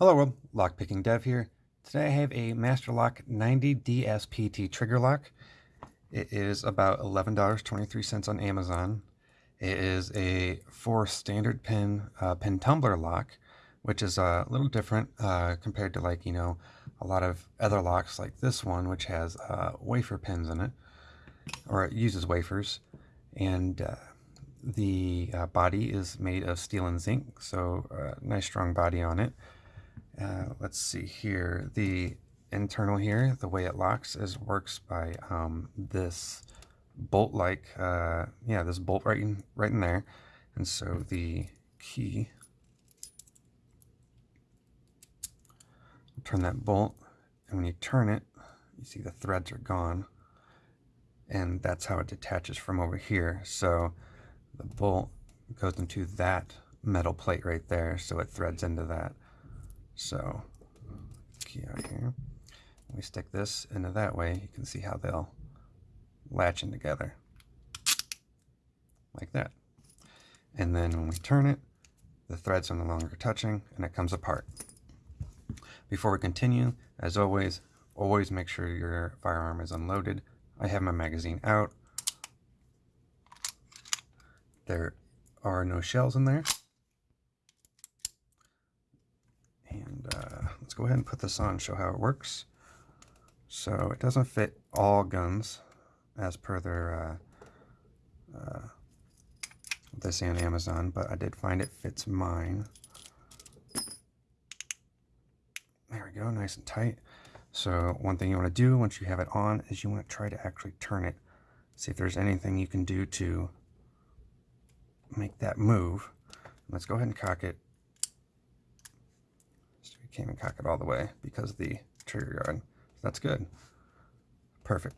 Hello world, Lockpicking Dev here. Today I have a Master Lock 90 DSPT trigger lock. It is about $11.23 on Amazon. It is a four standard pin uh, pin tumbler lock, which is a little different uh, compared to like, you know, a lot of other locks like this one, which has uh, wafer pins in it, or it uses wafers. And uh, the uh, body is made of steel and zinc, so uh, nice strong body on it. Uh, let's see here. The internal here, the way it locks is works by um, this bolt-like, uh, yeah, this bolt right in, right in there. And so the key, turn that bolt, and when you turn it, you see the threads are gone. And that's how it detaches from over here. So the bolt goes into that metal plate right there, so it threads into that. So, key out here. We stick this into that way, you can see how they'll latch in together. Like that. And then when we turn it, the threads are no longer touching and it comes apart. Before we continue, as always, always make sure your firearm is unloaded. I have my magazine out. There are no shells in there. Let's go ahead and put this on and show how it works. So it doesn't fit all guns as per their uh, uh, say on Amazon, but I did find it fits mine. There we go, nice and tight. So one thing you want to do once you have it on is you want to try to actually turn it. See if there's anything you can do to make that move. Let's go ahead and cock it can't even cock it all the way because the trigger guard. That's good. Perfect.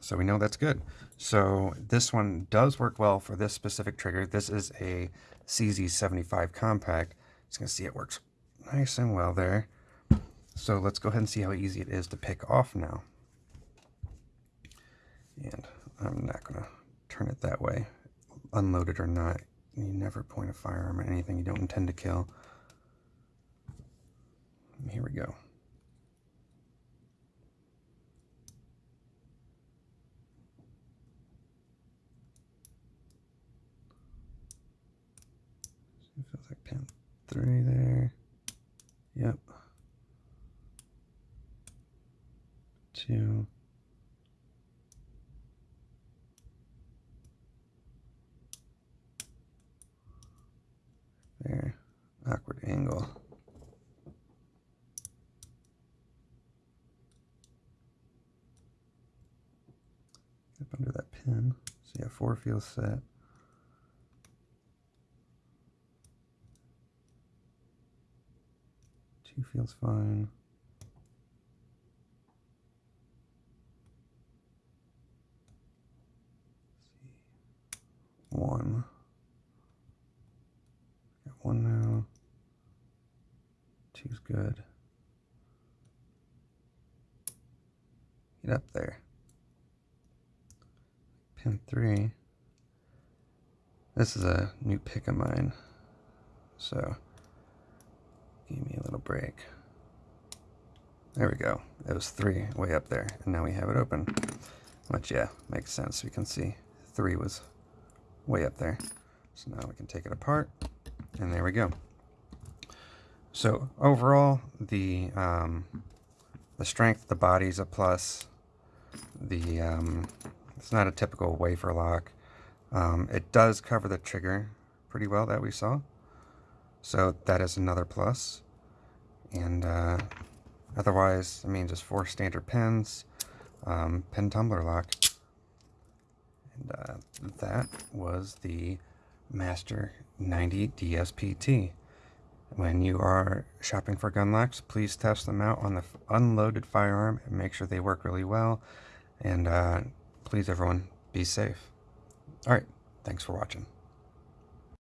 So we know that's good. So this one does work well for this specific trigger. This is a CZ75 compact. Just gonna see it works nice and well there. So let's go ahead and see how easy it is to pick off now. And I'm not gonna turn it that way, unloaded or not. You never point a firearm at anything you don't intend to kill. Go. Feels like pin three there. Yep. Two. Under that pin. So yeah, four feels set. Two feels fine. One. Got one now. Two's good. Get up there pin 3. This is a new pick of mine, so give me a little break. There we go. It was 3 way up there, and now we have it open. Which, yeah, makes sense. We can see 3 was way up there. So now we can take it apart, and there we go. So overall, the um, the strength, the body's a plus. The um, it's not a typical wafer lock. Um, it does cover the trigger pretty well that we saw. So that is another plus. And uh, otherwise, I mean, just four standard pins, um, pin tumbler lock. And uh, that was the Master 90 DSPT. When you are shopping for gun locks, please test them out on the unloaded firearm and make sure they work really well. And uh, please everyone be safe. All right, thanks for watching.